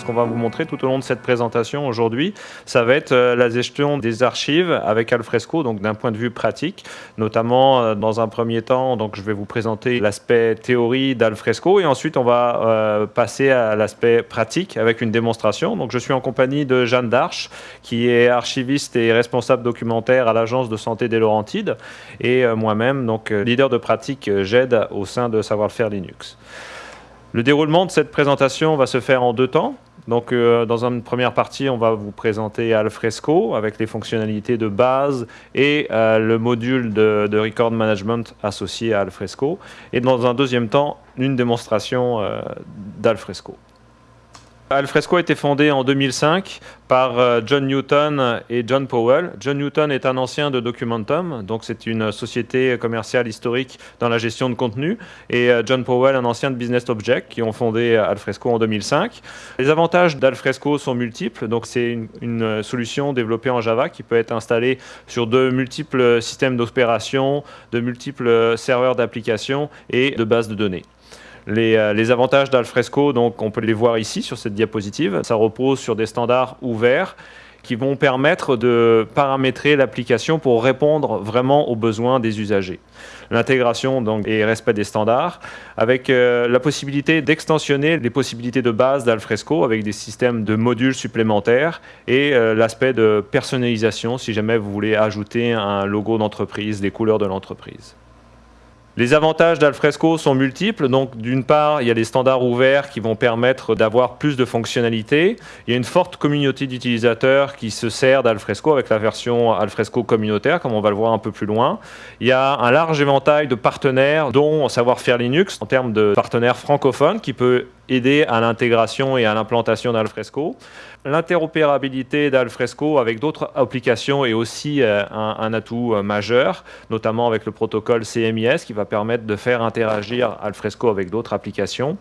Ce qu'on va vous montrer tout au long de cette présentation aujourd'hui, ça va être euh, la gestion des archives avec Alfresco, donc d'un point de vue pratique, notamment euh, dans un premier temps, donc je vais vous présenter l'aspect théorie d'Alfresco et ensuite on va euh, passer à l'aspect pratique avec une démonstration. Donc je suis en compagnie de Jeanne Darche, qui est archiviste et responsable documentaire à l'agence de santé des Laurentides et moi-même, donc leader de pratique GED au sein de Savoir-faire Linux. Le déroulement de cette présentation va se faire en deux temps. Donc, euh, dans une première partie, on va vous présenter Alfresco avec les fonctionnalités de base et euh, le module de, record management associé à Alfresco. Et dans un deuxième temps, une démonstration euh, d'Alfresco. Alfresco a été fondé en 2005 par euh, John Newton et John Powell. John Newton est un ancien de Documentum, donc c'est une société commerciale historique dans la gestion de contenu, et euh, John Powell, un ancien de Business Object, qui ont fondé Alfresco en 2005. Les avantages d'Alfresco sont multiples, donc c'est une, une, solution développée en Java qui peut être installée sur de multiples systèmes d'opération, de multiples serveurs d'applications et de bases de données. Euh, les, avantages d'Alfresco, donc on peut les voir ici sur cette diapositive. Ça repose sur des standards ouverts qui vont permettre de paramétrer l'application pour répondre vraiment aux besoins des usagers. L'intégration et respect des standards, avec euh, la possibilité d'extensionner les possibilités de base d'Alfresco avec des systèmes de modules supplémentaires et euh, l'aspect de personnalisation si jamais vous voulez ajouter un logo d'entreprise, des couleurs de l'entreprise. Les avantages d'Alfresco sont multiples. Donc, d'une part, il y a des standards ouverts qui vont permettre d'avoir plus de fonctionnalités. Il y a une forte communauté d'utilisateurs qui se sert d'Alfresco avec la version Alfresco communautaire, comme on va le voir un peu plus loin. Il y a un large éventail de partenaires, dont Savoir-faire Linux, en termes de partenaires francophones, qui peut aider à l'intégration et à l'implantation d'Alfresco. L'interopérabilité d'Alfresco avec d'autres applications est aussi euh, un, atout euh, majeur, notamment avec le protocole CMIS qui va permettre de faire interagir Alfresco avec d'autres applications.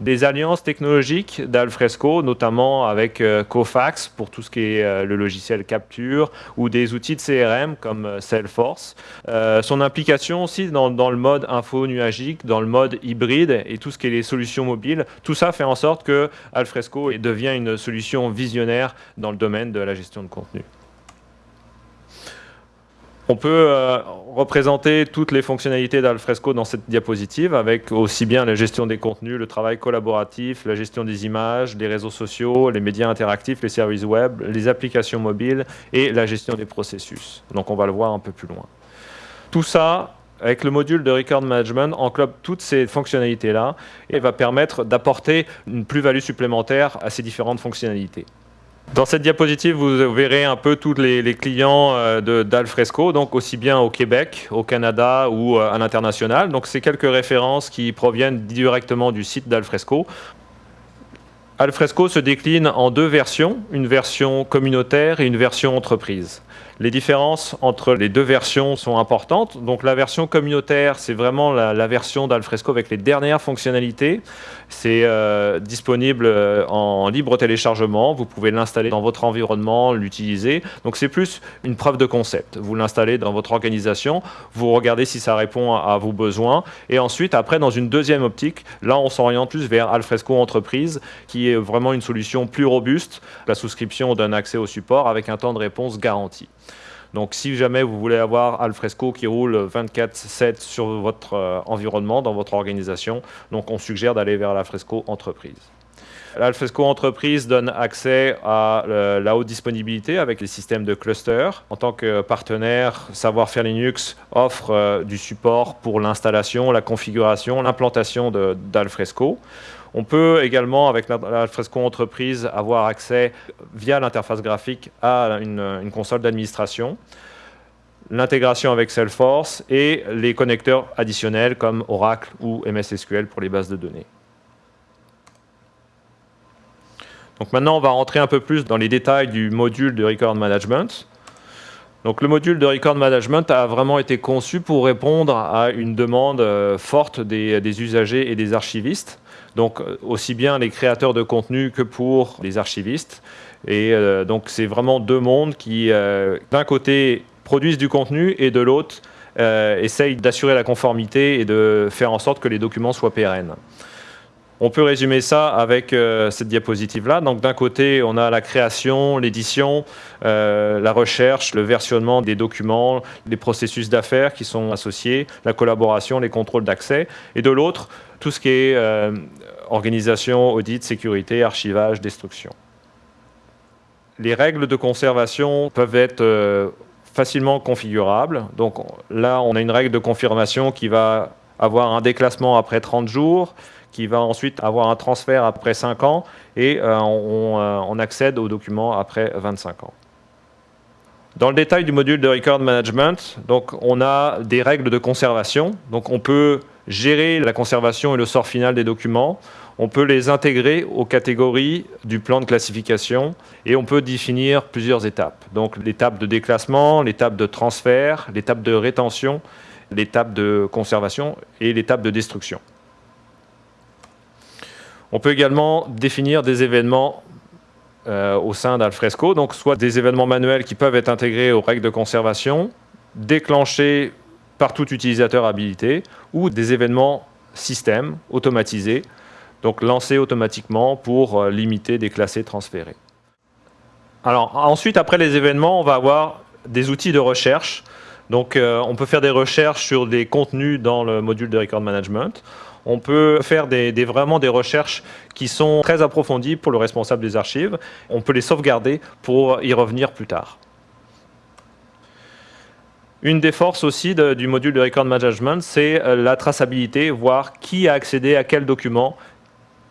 Des alliances technologiques d'Alfresco, notamment avec euh, Cofax pour tout ce qui est le logiciel Capture ou des outils de CRM comme Salesforce. son implication aussi dans, dans, le mode info nuagique, dans le mode hybride et tout ce qui est les solutions mobiles, tout ça fait en sorte que Alfresco devient une solution visionnaire dans le domaine de la gestion de contenu. On peut euh, représenter toutes les fonctionnalités d'Alfresco dans cette diapositive avec aussi bien la gestion des contenus, le travail collaboratif, la gestion des images, les réseaux sociaux, les médias interactifs, les services web, les applications mobiles et la gestion des processus. Donc on va le voir un peu plus loin. Tout ça avec le module de Record Management, englobe toutes ces fonctionnalités-là et va permettre d'apporter une plus-value supplémentaire à ces différentes fonctionnalités. Dans cette diapositive, vous verrez un peu tous les, clients euh, d'Alfresco, donc aussi bien au Québec, au Canada ou euh, à l'international. Donc c'est quelques références qui proviennent directement du site d'Alfresco. Alfresco se décline en deux versions, une version communautaire et une version entreprise. Les différences entre les deux versions sont importantes. Donc la version communautaire, c'est vraiment la, version d'Alfresco avec les dernières fonctionnalités. C'est euh, disponible euh, en libre téléchargement. Vous pouvez l'installer dans votre environnement, l'utiliser. Donc c'est plus une preuve de concept. Vous l'installez dans votre organisation, vous regardez si ça répond à, vos besoins. Et ensuite, après, dans une deuxième optique, là, on s'oriente plus vers Alfresco Entreprise, qui est vraiment une solution plus robuste. La souscription donne accès au support avec un temps de réponse garanti. Donc si jamais vous voulez avoir Alfresco qui roule 24-7 sur votre euh, environnement, dans votre organisation, donc on suggère d'aller vers l'Alfresco Entreprise. L'Alfresco Entreprise donne accès à euh, la haute disponibilité avec les systèmes de cluster. En tant que partenaire, Savoir-faire Linux offre euh, du support pour l'installation, la configuration, l'implantation d'Alfresco. On peut également, avec l'Alfresco Entreprise, avoir accès via l'interface graphique à une, console d'administration, l'intégration avec Salesforce et les connecteurs additionnels comme Oracle ou MS SQL pour les bases de données. Donc maintenant, on va rentrer un peu plus dans les détails du module de Record Management. Donc le module de Record Management a vraiment été conçu pour répondre à une demande euh, forte des usagers et des archivistes. Donc euh, aussi bien les créateurs de contenu que pour les archivistes. Et euh, donc c'est vraiment deux mondes qui, euh, d'un côté, produisent du contenu et de l'autre, essayent d'assurer la conformité et de faire en sorte que les documents soient pérennes. On peut résumer ça avec euh, cette diapositive-là. Donc d'un côté, on a la création, l'édition, euh, la recherche, le versionnement des documents, les processus d'affaires qui sont associés, la collaboration, les contrôles d'accès. Et de l'autre, tout ce qui est euh, organisation, audit, sécurité, archivage, destruction. Les règles de conservation peuvent être facilement configurables. Donc là, on a une règle de confirmation qui va avoir un déclassement après 30 jours, qui va ensuite avoir un transfert après 5 ans et euh, euh, on, accède aux documents après 25 ans. Dans le détail du module de Record Management, donc on a des règles de conservation. Donc on peut gérer la conservation et le sort final des documents. On peut les intégrer aux catégories du plan de classification et on peut définir plusieurs étapes. Donc l'étape de déclassement, l'étape de transfert, l'étape de rétention, l'étape de conservation et l'étape de destruction. On peut également définir des événements euh, au sein d'Alfresco, donc soit des événements manuels qui peuvent être intégrés aux règles de conservation, déclenchés par tout utilisateur habilité, ou des événements système automatisés, donc lancés automatiquement pour euh, limiter, déclasser, transférer. Alors ensuite, après les événements, on va avoir des outils de recherche. Donc euh, on peut faire des recherches sur des contenus dans le module de record management on peut faire vraiment des recherches qui sont très approfondies pour le responsable des archives. On peut les sauvegarder pour y revenir plus tard. Une des forces aussi du module de Record Management, c'est euh, la traçabilité, voir qui a accédé à quel document,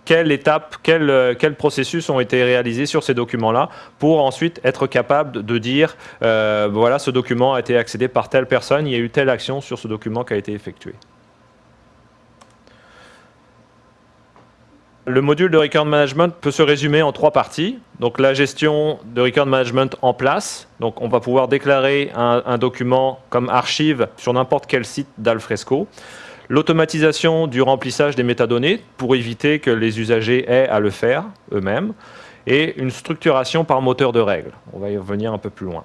quelle étape, euh, processus ont été réalisés sur ces documents-là, pour ensuite être capable de dire, euh, voilà, ce document a été accédé par telle personne, il y a eu telle action sur ce document qui a été effectuée. Le module de record management peut se résumer en trois parties. Donc la gestion de record management en place. Donc on va pouvoir déclarer un, document comme archive sur n'importe quel site d'Alfresco. L'automatisation du remplissage des métadonnées pour éviter que les usagers aient à le faire eux-mêmes. Et une structuration par moteur de règles. On va y revenir un peu plus loin.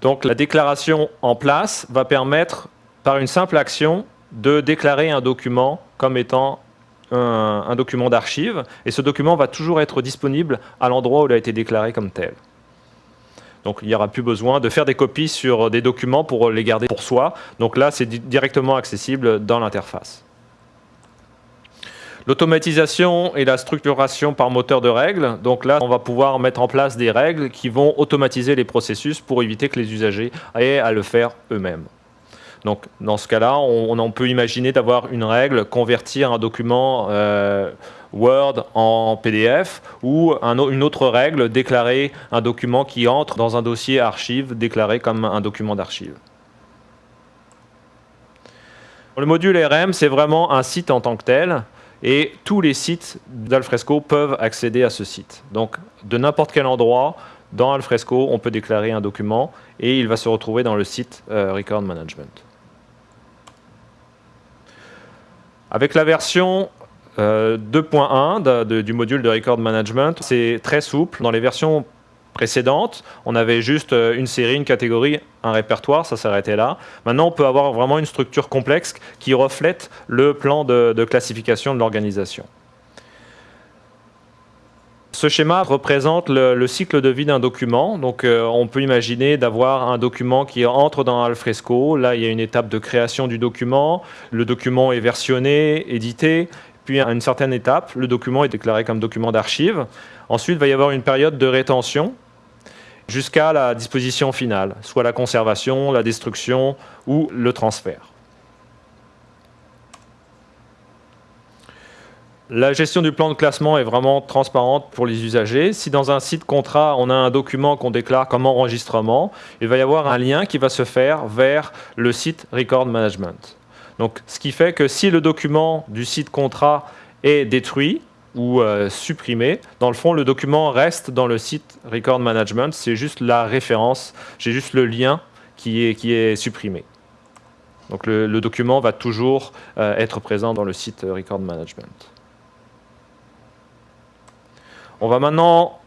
Donc la déclaration en place va permettre, par une simple action, de déclarer un document comme étant un, document d'archive, et ce document va toujours être disponible à l'endroit où il a été déclaré comme tel. Donc il n'y aura plus besoin de faire des copies sur des documents pour les garder pour soi. Donc là, c'est directement accessible dans l'interface. L'automatisation et la structuration par moteur de règles. Donc là, on va pouvoir mettre en place des règles qui vont automatiser les processus pour éviter que les usagers aient à le faire eux-mêmes. Donc dans ce cas-là, on, peut imaginer d'avoir une règle, convertir un document euh, Word en PDF, ou une autre règle, déclarer un document qui entre dans un dossier archive, déclaré comme un document d'archive. Le module RM, c'est vraiment un site en tant que tel, et tous les sites d'Alfresco peuvent accéder à ce site. Donc de n'importe quel endroit, dans Alfresco, on peut déclarer un document, et il va se retrouver dans le site euh, Record Management. Avec la version 2.1 euh, du module de Record Management, c'est très souple. Dans les versions précédentes, on avait juste euh, une série, une catégorie, un répertoire, ça s'arrêtait là. Maintenant, on peut avoir vraiment une structure complexe qui reflète le plan de classification de l'organisation. Ce schéma représente le, cycle de vie d'un document. Donc, euh, on peut imaginer d'avoir un document qui entre dans Alfresco. Là, il y a une étape de création du document. Le document est versionné, édité. Puis, à une certaine étape, le document est déclaré comme document d'archive. Ensuite, il va y avoir une période de rétention jusqu'à la disposition finale, soit la conservation, la destruction ou le transfert. La gestion du plan de classement est vraiment transparente pour les usagers. Si dans un site contrat, on a un document qu'on déclare comme enregistrement, il va y avoir un lien qui va se faire vers le site Record Management. Donc, ce qui fait que si le document du site contrat est détruit ou euh, supprimé, dans le fond, le document reste dans le site Record Management. C'est juste la référence, j'ai juste le lien qui est, qui est supprimé. Donc, le, document va toujours euh, être présent dans le site Record Management. On va maintenant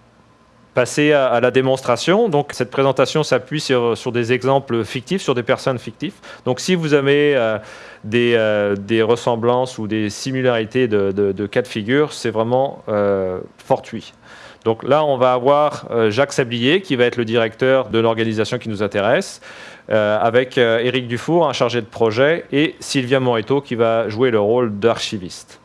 passer à, la démonstration. Donc cette présentation s'appuie sur, des exemples fictifs, sur des personnes fictives. Donc si vous avez euh, des, euh, des, ressemblances ou des similarités de, de, cas de figure, c'est vraiment euh, fortuit. Donc là, on va avoir Jacques Sablier, qui va être le directeur de l'organisation qui nous intéresse, avec Éric Dufour, un chargé de projet, et Sylvia Moreto, qui va jouer le rôle d'archiviste.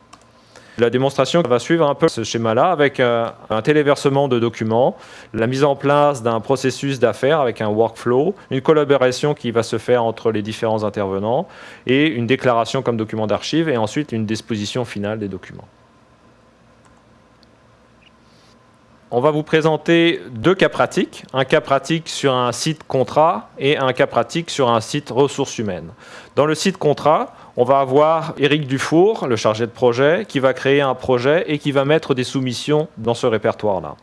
La démonstration va suivre un peu ce schéma-là avec un, téléversement de documents, la mise en place d'un processus d'affaires avec un workflow, une collaboration qui va se faire entre les différents intervenants et une déclaration comme document d'archive et ensuite une disposition finale des documents. On va vous présenter deux cas pratiques, un cas pratique sur un site contrat et un cas pratique sur un site ressources humaines. Dans le site contrat, on va avoir Éric Dufour, le chargé de projet, qui va créer un projet et qui va mettre des soumissions dans ce répertoire-là.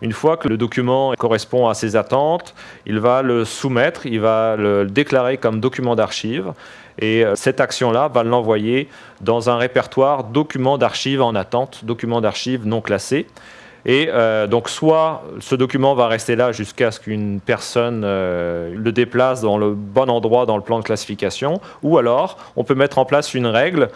Une fois que le document correspond à ses attentes, il va le soumettre, il va le déclarer comme document d'archive. Et euh, cette action-là va l'envoyer dans un répertoire documents d'archives en attente, documents d'archives non classés. Et euh, donc, soit ce document va rester là jusqu'à ce qu'une personne euh, le déplace dans le bon endroit dans le plan de classification, ou alors on peut mettre en place une règle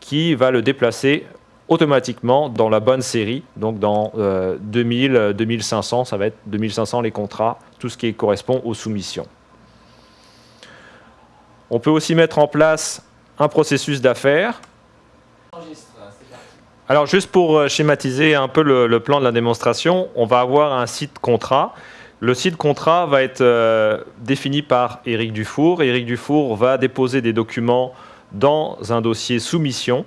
qui va le déplacer automatiquement dans la bonne série, donc dans 2000, euh, 2500, ça va être 2500 les contrats, tout ce qui correspond aux soumissions. On peut aussi mettre en place un processus d'affaires alors juste pour euh, schématiser un peu le, plan de la démonstration, on va avoir un site contrat. Le site contrat va être euh, défini par Éric Dufour. Éric Dufour va déposer des documents dans un dossier soumission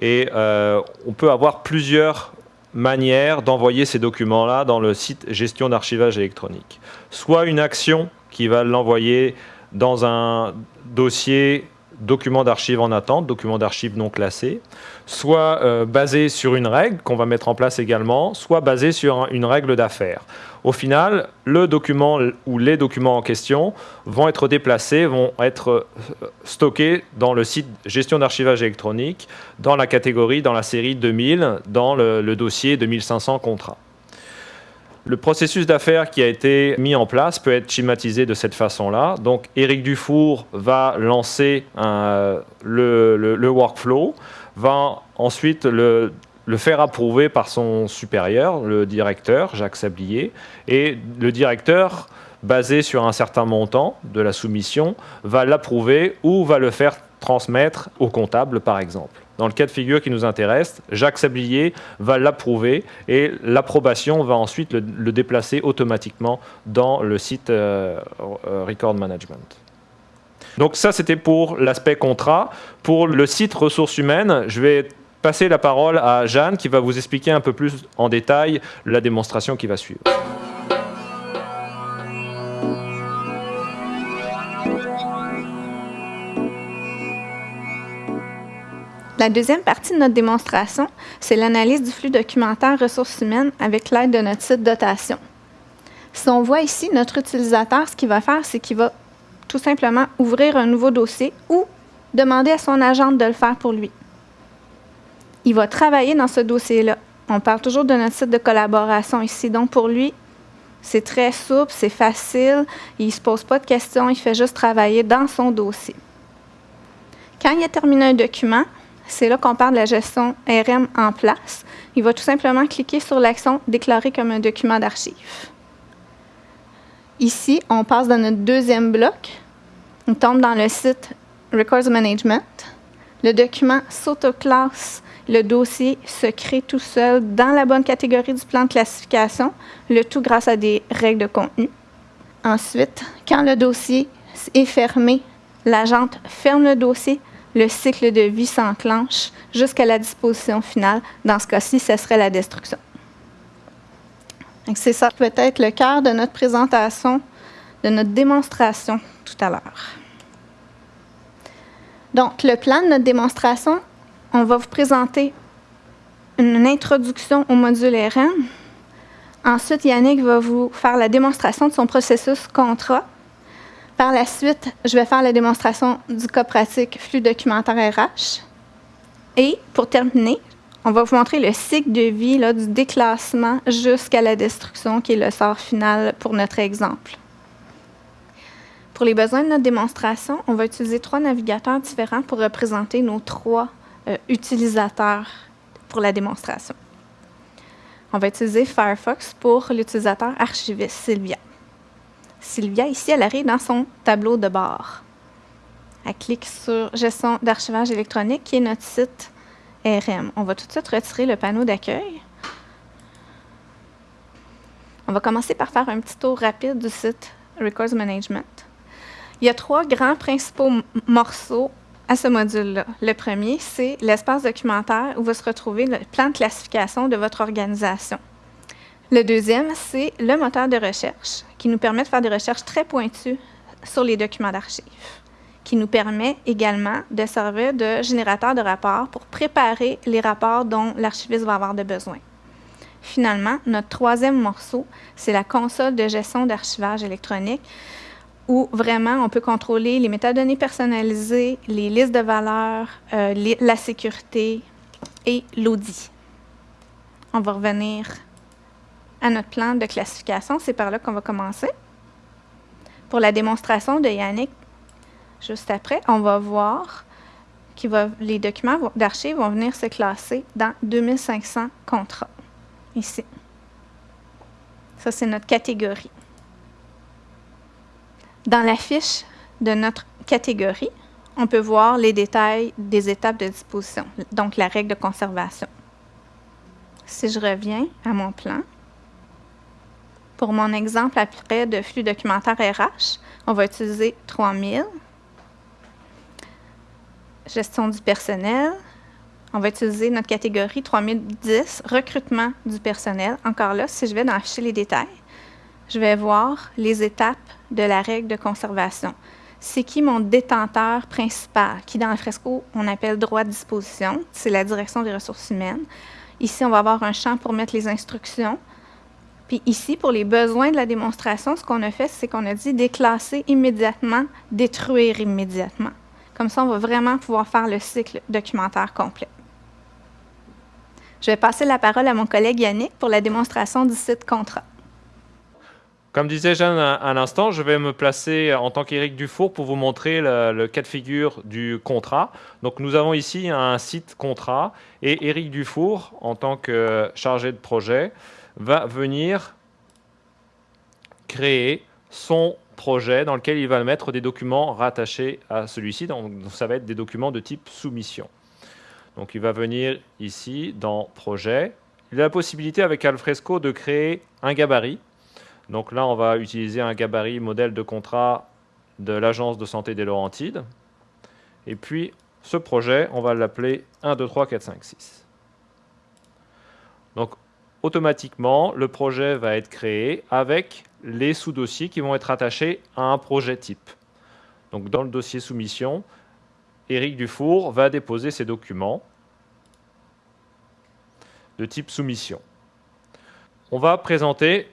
et euh, on peut avoir plusieurs manières d'envoyer ces documents-là dans le site gestion d'archivage électronique. Soit une action qui va l'envoyer dans un dossier documents d'archives en attente, documents d'archives non classés, soit euh, basé sur une règle qu'on va mettre en place également, soit basé sur une règle d'affaires. Au final, le document ou les documents en question vont être déplacés, vont être euh, stockés dans le site gestion d'archivage électronique, dans la catégorie, dans la série 2000, dans le dossier 2500 contrats. Le processus d'affaires qui a été mis en place peut être schématisé de cette façon-là. Donc, Éric Dufour va lancer le, workflow, va ensuite le, le, faire approuver par son supérieur, le directeur, Jacques Sablier, et le directeur, basé sur un certain montant de la soumission, va l'approuver ou va le faire transmettre au comptable, par exemple. Dans le cas de figure qui nous intéresse, Jacques Sablier va l'approuver et l'approbation va ensuite le, déplacer automatiquement dans le site euh, euh, Record Management. Donc ça, c'était pour l'aspect contrat. Pour le site ressources humaines, je vais passer la parole à Jeanne qui va vous expliquer un peu plus en détail la démonstration qui va suivre. La deuxième partie de notre démonstration, c'est l'analyse du flux documentaire ressources humaines avec l'aide de notre site dotation. Si on voit ici, notre utilisateur, ce qu'il va faire, c'est qu'il va tout simplement ouvrir un nouveau dossier ou demander à son agente de le faire pour lui. Il va travailler dans ce dossier-là. On parle toujours de notre site de collaboration ici. Donc, pour lui, c'est très souple, c'est facile. Il ne se pose pas de questions, il fait juste travailler dans son dossier. Quand il a terminé un document, c'est là qu'on parle de la gestion RM en place. Il va tout simplement cliquer sur l'action Déclarer comme un document d'archive. Ici, on passe dans notre deuxième bloc. On tombe dans le site Records Management. Le document s'autoclasse. Le dossier se crée tout seul dans la bonne catégorie du plan de classification, le tout grâce à des règles de contenu. Ensuite, quand le dossier est fermé, l'agente ferme le dossier, le cycle de vie s'enclenche jusqu'à la disposition finale. Dans ce cas-ci, ce serait la destruction. C'est ça peut-être le cœur de notre présentation, de notre démonstration tout à l'heure. Donc, le plan de notre démonstration, on va vous présenter une introduction au module RM. Ensuite, Yannick va vous faire la démonstration de son processus contrat par la suite, je vais faire la démonstration du cas pratique flux documentaire RH. Et pour terminer, On va vous montrer le cycle de vie du déclassement jusqu'à la destruction, qui est le sort final pour notre exemple. Pour les besoins de notre démonstration, on va utiliser trois navigateurs différents pour représenter nos trois euh, utilisateurs pour la démonstration. On va utiliser Firefox pour l'utilisateur archiviste Sylvia. Sylvia, ici, elle arrive dans son tableau de bord. Elle clique sur Gestion d'archivage électronique, qui est notre site RM. On va tout de suite retirer le panneau d'accueil. On va commencer par faire un petit tour rapide du site Records Management. Il y a trois grands principaux morceaux à ce module-là. Le premier, c'est l'espace documentaire où va se retrouver le plan de classification de votre organisation. Le deuxième, c'est le moteur de recherche qui nous permet de faire des recherches très pointues sur les documents d'archives, qui nous permet également de servir de générateur de rapports pour préparer les rapports dont l'archiviste va avoir de besoin. Finalement, notre troisième morceau, c'est la console de gestion d'archivage électronique où vraiment on peut contrôler les métadonnées personnalisées, les listes de valeurs, euh, la sécurité et l'audit. On va revenir à notre plan de classification. C'est par là qu'on va commencer. Pour la démonstration de Yannick, juste après, on va voir que les documents d'archives vont venir se classer dans 2500 contrats, ici. Ça, c'est notre catégorie. Dans la fiche de notre catégorie, on peut voir les détails des étapes de disposition, donc la règle de conservation. Si je reviens à mon plan, pour mon exemple après de flux documentaire RH, on va utiliser 3000. Gestion du personnel. On va utiliser notre catégorie 3010, recrutement du personnel. Encore là, si je vais dans afficher les détails, je vais voir les étapes de la règle de conservation. C'est qui mon détenteur principal, qui dans le fresco, on appelle droit de disposition. C'est la direction des ressources humaines. Ici, on va avoir un champ pour mettre les instructions. Puis ici, pour les besoins de la démonstration, ce qu'on a fait, c'est qu'on a dit déclasser immédiatement, détruire immédiatement. Comme ça, on va vraiment pouvoir faire le cycle documentaire complet. Je vais passer la parole à mon collègue Yannick pour la démonstration du site contrat. Comme disait Jeanne à l'instant, je vais me placer en tant qu'Éric Dufour pour vous montrer le, cas de figure du contrat. Donc nous avons ici un site contrat et Éric Dufour, en tant que chargé de projet, va venir créer son projet dans lequel il va mettre des documents rattachés à celui-ci. Donc ça va être des documents de type soumission. Donc il va venir ici dans projet. Il a la possibilité avec Alfresco de créer un gabarit donc là, on va utiliser un gabarit modèle de contrat de l'Agence de santé des Laurentides. Et puis, ce projet, on va l'appeler 1, 2, 3, 4, 5, 6. Donc, automatiquement, le projet va être créé avec les sous-dossiers qui vont être attachés à un projet type. Donc, dans le dossier soumission, Éric Dufour va déposer ses documents de type soumission. On va présenter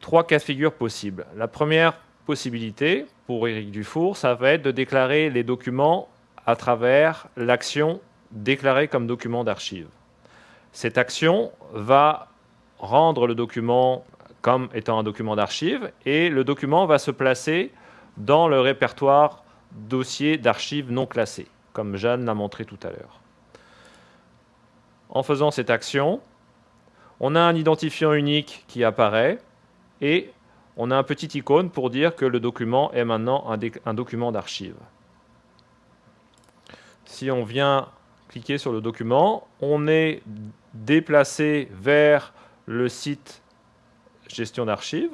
trois cas de figure possibles. La première possibilité pour Éric Dufour, ça va être de déclarer les documents à travers l'action déclarée comme document d'archive. Cette action va rendre le document comme étant un document d'archive et le document va se placer dans le répertoire dossier d'archives non classé, comme Jeanne l'a montré tout à l'heure. En faisant cette action, on a un identifiant unique qui apparaît et on a un petit icône pour dire que le document est maintenant un, document d'archive. Si on vient cliquer sur le document, on est déplacé vers le site gestion d'archives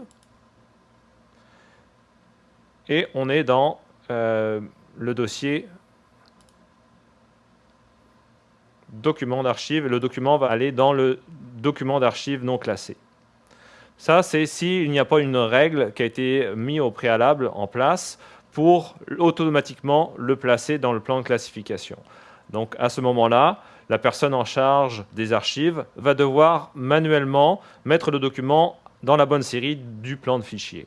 et on est dans euh, le dossier document d'archives et le document va aller dans le document d'archives non classé. Ça, c'est s'il n'y a pas une règle qui a été mise au préalable en place pour automatiquement le placer dans le plan de classification. Donc à ce moment-là, la personne en charge des archives va devoir manuellement mettre le document dans la bonne série du plan de fichier.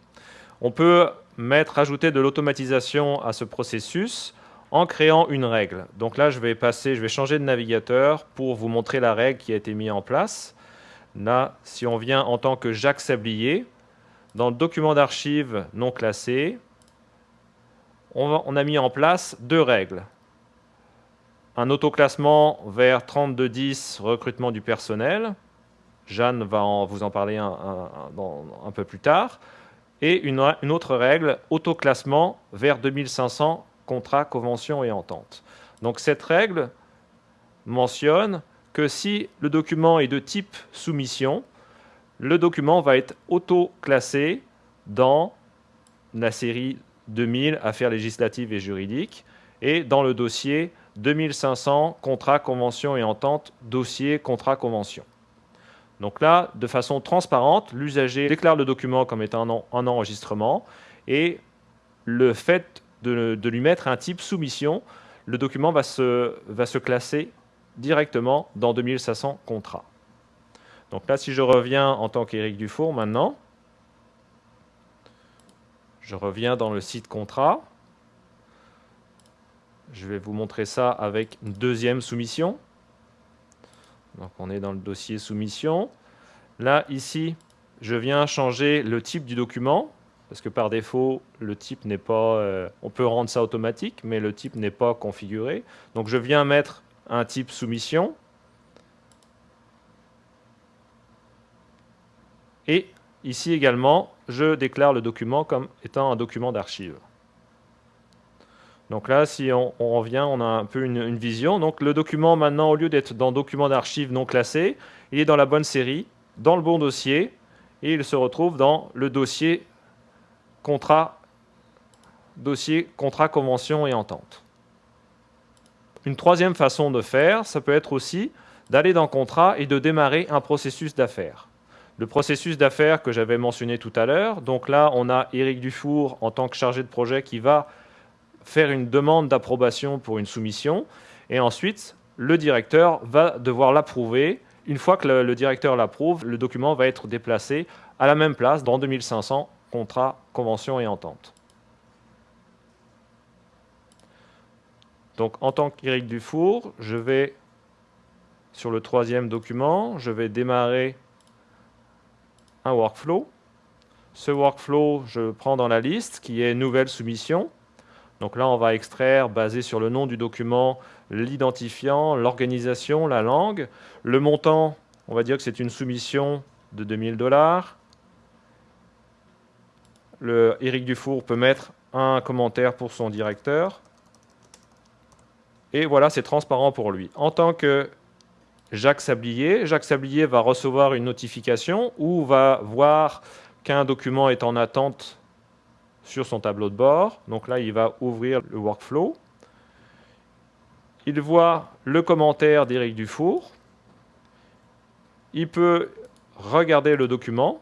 On peut mettre, ajouter de l'automatisation à ce processus en créant une règle. Donc là, je vais passer, je vais changer de navigateur pour vous montrer la règle qui a été mise en place. Là, si on vient en tant que Jacques Sablier, dans le document d'archives non classé, on, a mis en place deux règles. Un autoclassement vers 3210, recrutement du personnel. Jeanne va vous en parler un, peu plus tard. Et une, autre règle, autoclassement vers 2500, contrat, convention et entente. Donc cette règle mentionne que si le document est de type soumission, le document va être auto-classé dans la série 2000 affaires législatives et juridiques et dans le dossier 2500 contrat, convention et entente, dossier, contrat, convention. Donc là, de façon transparente, l'usager déclare le document comme étant un, enregistrement et le fait de, lui mettre un type soumission, le document va se, va se classer directement dans 2500 contrats. Donc là, si je reviens en tant qu'Éric Dufour maintenant, je reviens dans le site contrat. Je vais vous montrer ça avec une deuxième soumission. Donc on est dans le dossier soumission. Là, ici, je viens changer le type du document, parce que par défaut, le type n'est pas... Euh, on peut rendre ça automatique, mais le type n'est pas configuré. Donc je viens mettre un type soumission. Et ici également, je déclare le document comme étant un document d'archive. Donc là, si on, revient, on a un peu une, vision. Donc le document, maintenant, au lieu d'être dans document d'archive non classé, il est dans la bonne série, dans le bon dossier, et il se retrouve dans le dossier contrat, dossier contrat, convention et entente. Une troisième façon de faire, ça peut être aussi d'aller dans contrat et de démarrer un processus d'affaires. Le processus d'affaires que j'avais mentionné tout à l'heure, donc là on a Éric Dufour en tant que chargé de projet qui va faire une demande d'approbation pour une soumission et ensuite le directeur va devoir l'approuver. Une fois que le, directeur l'approuve, le document va être déplacé à la même place dans 2500 contrat, convention et entente. Donc en tant qu'Éric Dufour, je vais sur le troisième document, je vais démarrer un workflow. Ce workflow, je prends dans la liste qui est nouvelle soumission. Donc là, on va extraire, basé sur le nom du document, l'identifiant, l'organisation, la langue. Le montant, on va dire que c'est une soumission de 2000 dollars. Le Eric Dufour peut mettre un commentaire pour son directeur. Et voilà, c'est transparent pour lui. En tant que Jacques Sablier. Jacques Sablier va recevoir une notification ou va voir qu'un document est en attente sur son tableau de bord. Donc là, il va ouvrir le workflow. Il voit le commentaire d'Éric Dufour. Il peut regarder le document,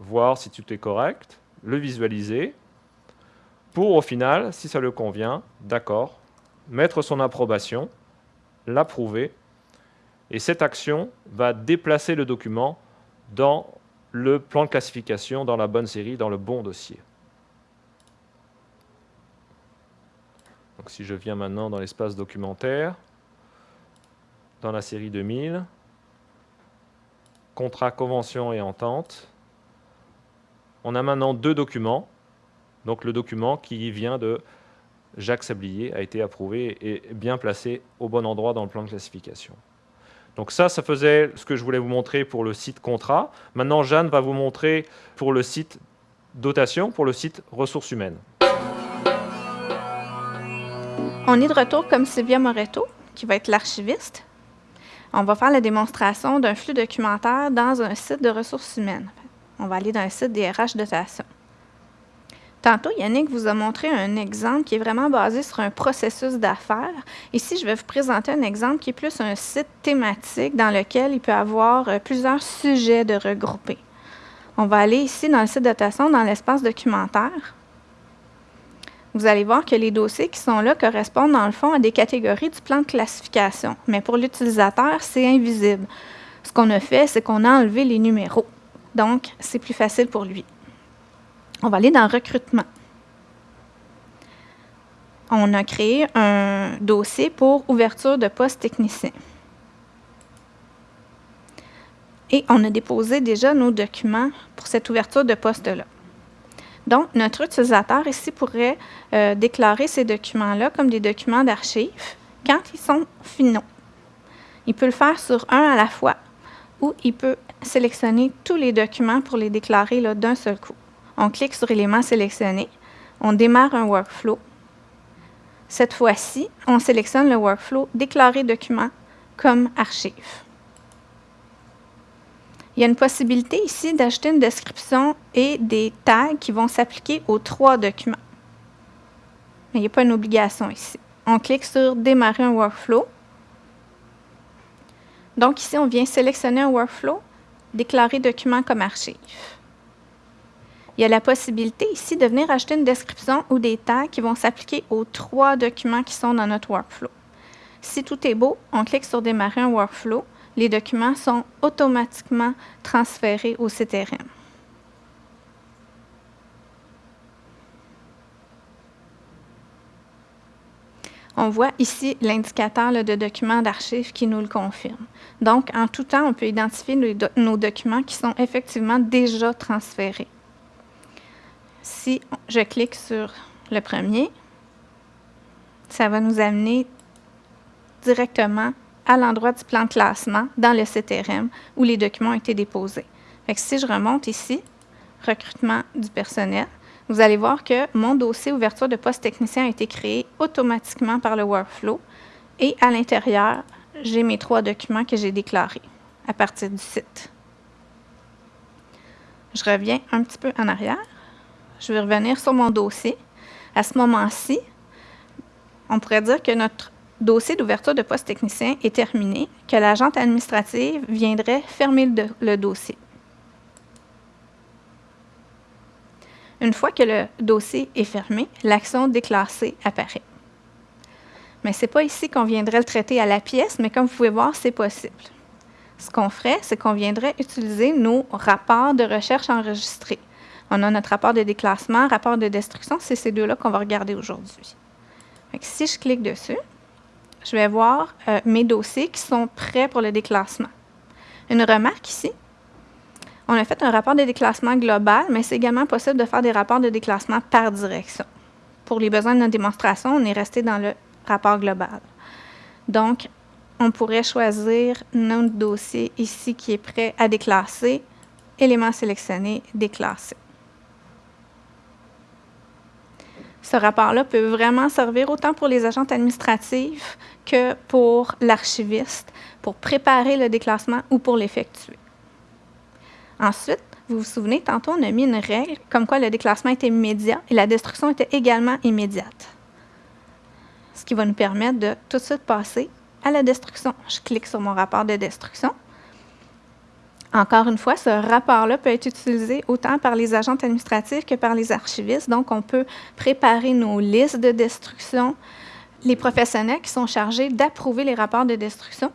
voir si tout est correct, le visualiser, pour au final, si ça le convient, d'accord, mettre son approbation, l'approuver et cette action va déplacer le document dans le plan de classification, dans la bonne série, dans le bon dossier. Donc si je viens maintenant dans l'espace documentaire, dans la série 2000, contrat, convention et entente, on a maintenant deux documents. Donc le document qui vient de Jacques Sablier a été approuvé et bien placé au bon endroit dans le plan de classification. Donc ça, ça faisait ce que je voulais vous montrer pour le site contrat. Maintenant, Jeanne va vous montrer pour le site dotation, pour le site ressources humaines. On est de retour comme Sylvia Moretto, qui va être l'archiviste. On va faire la démonstration d'un flux documentaire dans un site de ressources humaines. On va aller dans un site des RH dotation. Tantôt, Yannick vous a montré un exemple qui est vraiment basé sur un processus d'affaires. Ici, je vais vous présenter un exemple qui est plus un site thématique dans lequel il peut y avoir euh, plusieurs sujets de regrouper. On va aller ici dans le site dotation, dans l'espace documentaire. Vous allez voir que les dossiers qui sont là correspondent dans le fond à des catégories du plan de classification. Mais pour l'utilisateur, c'est invisible. Ce qu'on a fait, c'est qu'on a enlevé les numéros. Donc, c'est plus facile pour lui. On va aller dans recrutement. on a créé un dossier pour ouverture de poste technicien. Et on a déposé déjà nos documents pour cette ouverture de poste-là. Donc, notre utilisateur ici pourrait euh, déclarer ces documents-là comme des documents d'archives quand ils sont finaux. Il peut le faire sur un à la fois ou il peut sélectionner tous les documents pour les déclarer d'un seul coup. On clique sur élément sélectionné, on démarre un workflow. Cette fois-ci, on sélectionne le workflow déclarer document comme archive. Il y a une possibilité ici d'ajouter une description et des tags qui vont s'appliquer aux trois documents. Mais il n'y a pas une obligation ici. On clique sur Démarrer un workflow. Donc ici, on vient sélectionner un workflow, déclarer document comme archive. Il y a la possibilité ici de venir ajouter une description ou des tags qui vont s'appliquer aux trois documents qui sont dans notre workflow. Si tout est beau, on clique sur Démarrer un workflow les documents sont automatiquement transférés au CTRM. On voit ici l'indicateur de documents d'archives qui nous le confirme. Donc, en tout temps, on peut identifier nos documents qui sont effectivement déjà transférés. Si je clique sur le premier, ça va nous amener directement à l'endroit du plan de classement dans le CTRM où les documents ont été déposés. si je remonte ici, recrutement du personnel, vous allez voir que mon dossier ouverture de poste technicien a été créé automatiquement par le workflow et à l'intérieur, j'ai mes trois documents que j'ai déclarés à partir du site. Je reviens un petit peu en arrière. Je vais revenir sur mon dossier. À ce moment-ci, on pourrait dire que notre dossier d'ouverture de poste technicien est terminé, que l'agente administrative viendrait fermer le, dossier. Une fois que le dossier est fermé, l'action déclassée apparaît. Mais ce n'est pas ici qu'on viendrait le traiter à la pièce, mais comme vous pouvez voir, c'est possible. Ce qu'on ferait, c'est qu'on viendrait utiliser nos rapports de recherche enregistrés. On a notre rapport de déclassement, rapport de destruction, c'est ces deux-là qu'on va regarder aujourd'hui. Si je clique dessus, je vais voir euh, mes dossiers qui sont prêts pour le déclassement. Une remarque ici, on a fait un rapport de déclassement global, mais c'est également possible de faire des rapports de déclassement par direction. Pour les besoins de notre démonstration, on est resté dans le rapport global. Donc, on pourrait choisir notre dossier ici qui est prêt à déclasser, élément sélectionné, déclassé. Ce rapport-là peut vraiment servir autant pour les agents administratifs que pour l'archiviste, pour préparer le déclassement ou pour l'effectuer. Ensuite, vous vous souvenez, tantôt, on a mis une règle comme quoi le déclassement était immédiat et la destruction était également immédiate. Ce qui va nous permettre de tout de suite passer à la destruction. Je clique sur mon rapport de destruction. Encore une fois, ce rapport-là peut être utilisé autant par les agents administratifs que par les archivistes. Donc, on peut préparer nos listes de destruction. Les professionnels qui sont chargés d'approuver les rapports de destruction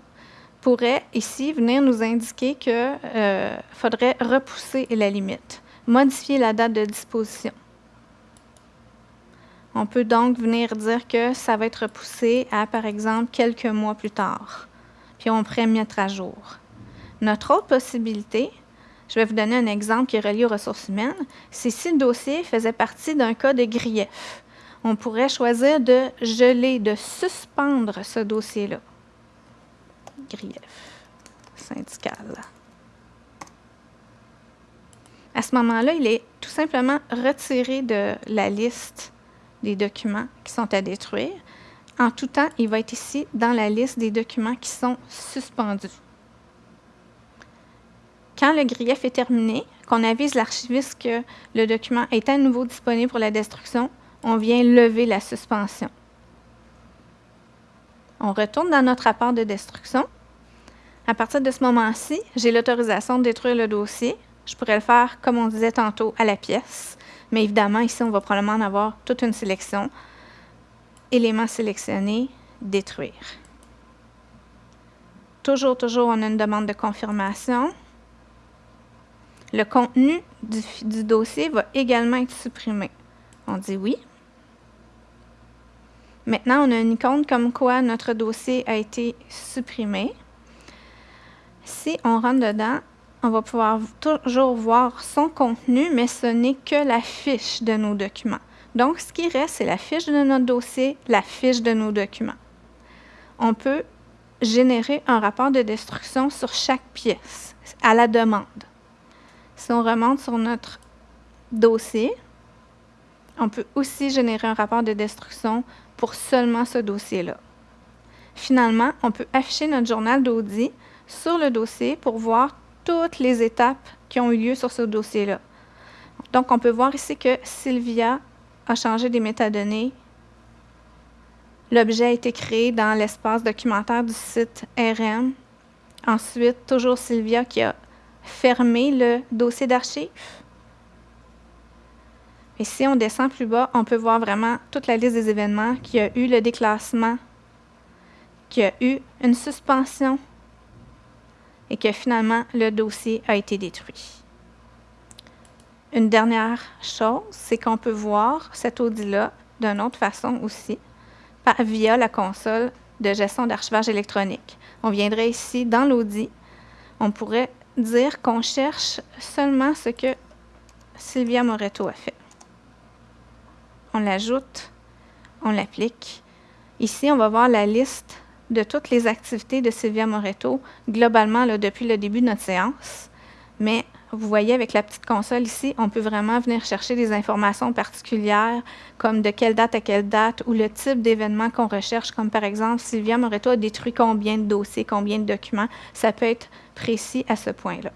pourraient ici venir nous indiquer qu'il euh, faudrait repousser la limite, modifier la date de disposition. On peut donc venir dire que ça va être repoussé à, par exemple, quelques mois plus tard. Puis on pourrait mettre à jour. Notre autre possibilité, je vais vous donner un exemple qui est relié aux ressources humaines, c'est si le dossier faisait partie d'un cas de grief. On pourrait choisir de geler, de suspendre ce dossier-là. Grief syndical. À ce moment-là, il est tout simplement retiré de la liste des documents qui sont à détruire. En tout temps, il va être ici dans la liste des documents qui sont suspendus. Quand le grief est terminé, qu'on avise l'archiviste que le document est à nouveau disponible pour la destruction, on vient lever la suspension. On retourne dans notre rapport de destruction. À partir de ce moment-ci, j'ai l'autorisation de détruire le dossier. Je pourrais le faire, comme on disait tantôt, à la pièce. Mais évidemment, ici, on va probablement en avoir toute une sélection. Éléments sélectionnés, détruire. Toujours, toujours, on a une demande de confirmation. Le contenu du, dossier va également être supprimé. On dit oui. Maintenant, on a une icône comme quoi notre dossier a été supprimé. Si on rentre dedans, on va pouvoir toujours voir son contenu, mais ce n'est que la fiche de nos documents. Donc, ce qui reste, c'est la fiche de notre dossier, la fiche de nos documents. On peut générer un rapport de destruction sur chaque pièce, à la demande. Si on remonte sur notre dossier, on peut aussi générer un rapport de destruction pour seulement ce dossier-là. Finalement, on peut afficher notre journal d'audit sur le dossier pour voir toutes les étapes qui ont eu lieu sur ce dossier-là. Donc, on peut voir ici que Sylvia a changé des métadonnées. L'objet a été créé dans l'espace documentaire du site RM. Ensuite, toujours Sylvia qui a fermé le dossier d'archives. Et si on descend plus bas, on peut voir vraiment toute la liste des événements, qui a eu le déclassement, qui a eu une suspension et que finalement le dossier a été détruit. Une dernière chose, c'est qu'on peut voir cet audit-là d'une autre façon aussi, via la console de gestion d'archivage électronique. On viendrait ici dans l'audit, on pourrait dire qu'on cherche seulement ce que Sylvia Moreto a fait. On l'ajoute, on l'applique. Ici, on va voir la liste de toutes les activités de Sylvia Moreto, globalement depuis le début de notre séance. Mais vous voyez avec la petite console ici, on peut vraiment venir chercher des informations particulières, comme de quelle date à quelle date, ou le type d'événement qu'on recherche, comme par exemple, Sylvia Moreto a détruit combien de dossiers, combien de documents. Ça peut être précis à ce point-là.